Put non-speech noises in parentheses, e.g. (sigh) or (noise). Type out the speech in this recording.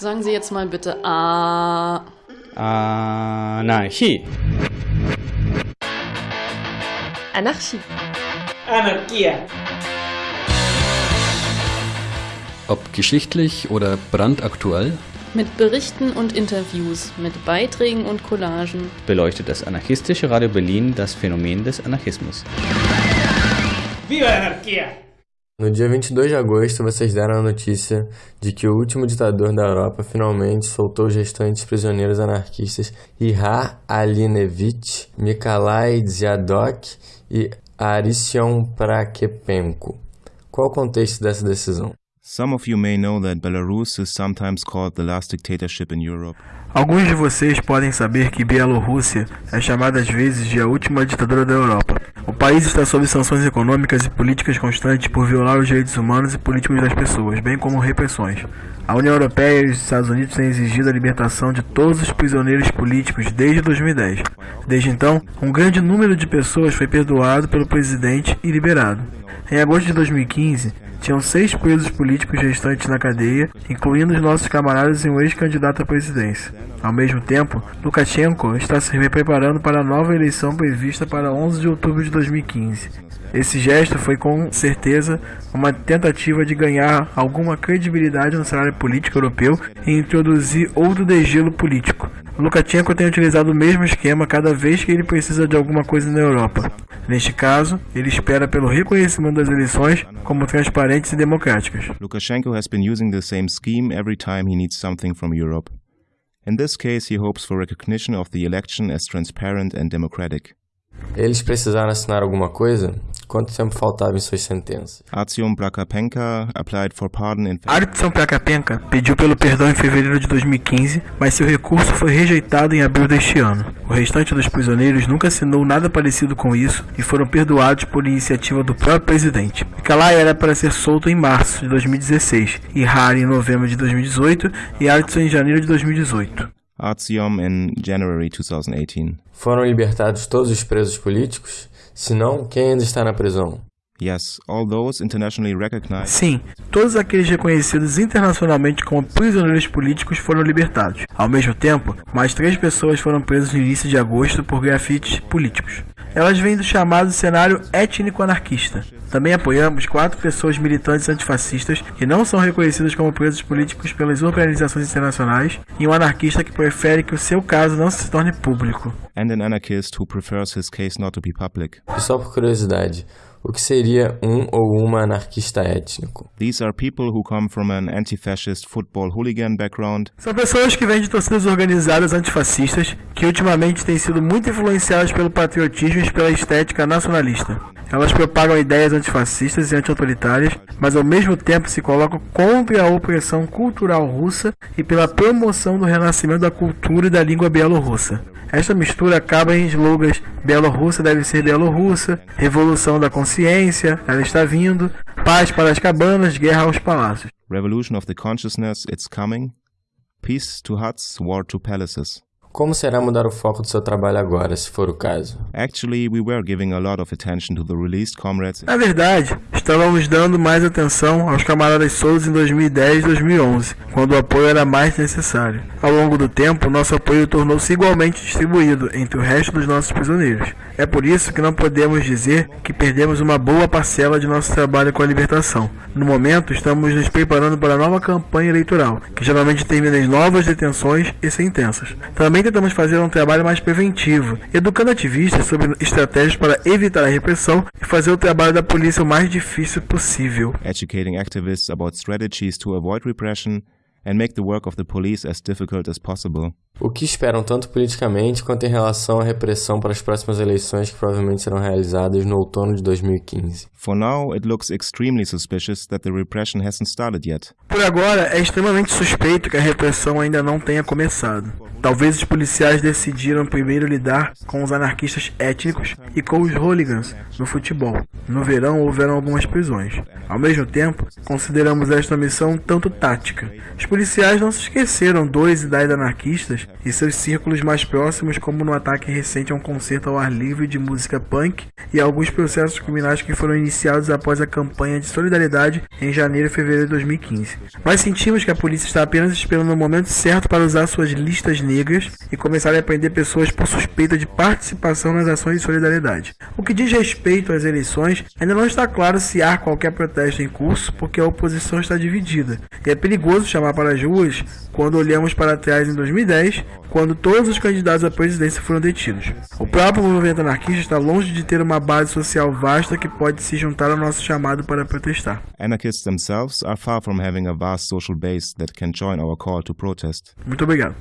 Sagen Sie jetzt mal bitte A. Anarchie. Anarchie. Anarchia. Ob geschichtlich oder brandaktuell, Mit Berichten und Interviews, mit Beiträgen und Collagen. beleuchtet das anarchistische Radio Berlin das Phänomen des Anarchismus. Viva a anarquia! No dia 22 de agosto, vocês deram a notícia de que o último ditador da Europa finalmente soltou os restantes prisioneiros anarquistas Ihar Alinevich, Nikolai Ziadok e Aristion Prakepenko. Qual o contexto dessa decisão? Alguns de vocês podem saber que Bielorrússia é chamada às vezes de a última ditadura da Europa. O país está sob sanções econômicas e políticas constantes por violar os direitos humanos e políticos das pessoas, bem como repressões. A União Europeia e os Estados Unidos têm exigido a libertação de todos os prisioneiros políticos desde 2010. Desde então, um grande número de pessoas foi perdoado pelo presidente e liberado. Em agosto de 2015, tinham seis presos políticos restantes na cadeia, incluindo os nossos camaradas e um ex-candidato à presidência. Ao mesmo tempo, Lukashenko está se preparando para a nova eleição prevista para 11 de outubro de 2015. Esse gesto foi com certeza uma tentativa de ganhar alguma credibilidade no cenário político europeu e introduzir outro degelo político. Lukashenko tem utilizado o mesmo esquema cada vez que ele precisa de alguma coisa na Europa. Neste caso, ele espera pelo reconhecimento das eleições como transparentes e democráticas. Lukashenko has been using the same scheme every time he needs something from Europe. In this case, he hopes for recognition of the election as transparent and democratic. Eles precisaram assinar alguma coisa? Quanto tempo faltava em suas sentenças? Artyom Prakapenka applied for pardon in Artson Prakapenka pediu pelo perdão em fevereiro de 2015, mas seu recurso foi rejeitado em abril deste ano. O restante dos prisioneiros nunca assinou nada parecido com isso e foram perdoados por iniciativa do próprio presidente. Nikolai era para ser solto em março de 2016, Ihari em novembro de 2018 e Artson em janeiro de 2018. Artyom in January 2018. Foram libertados todos os presos políticos? Se não, quem ainda está na prisão? Yes, all those internationally recognized Sim, todos aqueles reconhecidos internacionalmente como prisioneiros políticos foram libertados. Ao mesmo tempo, mais três pessoas foram presas no início de agosto por grafites políticos. Elas vêm do chamado cenário étnico-anarquista. Também apoiamos quatro pessoas militantes antifascistas que não são reconhecidas como presos políticos pelas organizações internacionais e um anarquista que prefere que o seu caso não se torne público. and an anarchist who prefers his case not to be public. E só por curiosidade, o que seria um ou uma anarquista étnico? These are people who come from an anti-fascist football hooligan background São pessoas que vêm de torcidas organizadas antifascistas que ultimamente têm sido muito influenciadas pelo patriotismo e pela estética nacionalista. Elas propagam ideias antifascistas e anti-autoritárias, mas ao mesmo tempo se colocam contra a opressão cultural russa e pela promoção do renascimento da cultura e da língua bielorrussa. Esta mistura acaba em slogans Bielorrússia deve ser Bielorrussa, Revolução da Consciência, ela está vindo, Paz para as cabanas, Guerra aos palácios. revolution of the consciousness, it's coming. Peace to huts, war to palaces. Como será mudar o foco do seu trabalho agora, se for o caso? Na verdade, estávamos dando mais atenção aos camaradas soltos em 2010 e 2011, quando o apoio era mais necessário. Ao longo do tempo, nosso apoio tornou-se igualmente distribuído entre o resto dos nossos prisioneiros. É por isso que não podemos dizer que perdemos uma boa parcela de nosso trabalho com a libertação. No momento, estamos nos preparando para a nova campanha eleitoral, que geralmente termina em novas detenções e sentenças. Também tentamos fazer um trabalho mais preventivo, educando ativistas sobre estratégias para evitar a repressão e fazer o trabalho da polícia o mais difícil possível. educating activists about strategies to avoid repression and make the work of the police as difficult as possible. O que esperam tanto politicamente quanto em relação à repressão para as próximas eleições que provavelmente serão realizadas no outono de 2015? For now, it looks extremely suspicious that the repression hasn't started yet. Por agora, é extremamente suspeito que a repressão ainda não tenha começado. Talvez os policiais decidiram primeiro lidar com os anarquistas étnicos e com os hooligans no futebol. No verão houveram algumas prisões. Ao mesmo tempo, consideramos esta missão um tanto tática. Os policiais não se esqueceram dos e das anarquistas (laughs) e seus círculos mais próximos, como no ataque recente a um concerto ao ar livre de música punk e alguns processos criminais que foram iniciados após a campanha de solidariedade em janeiro e fevereiro de 2015. Nós sentimos que a polícia está apenas esperando o momento certo para usar suas listas negras e começar a prender pessoas por suspeita de participação nas ações de solidariedade. O que diz respeito às eleições, ainda não está claro se há qualquer protesto em curso, porque a oposição está dividida. E é perigoso chamar para as ruas quando olhamos para trás em 2010, quando todos os candidatos à presidência foram detidos. O próprio movimento anarquista está longe de ter uma base social vasta que pode se juntar ao nosso chamado para protestar. Anarchists themselves are far from having a vast social base that can join our call to protest. Muito obrigado.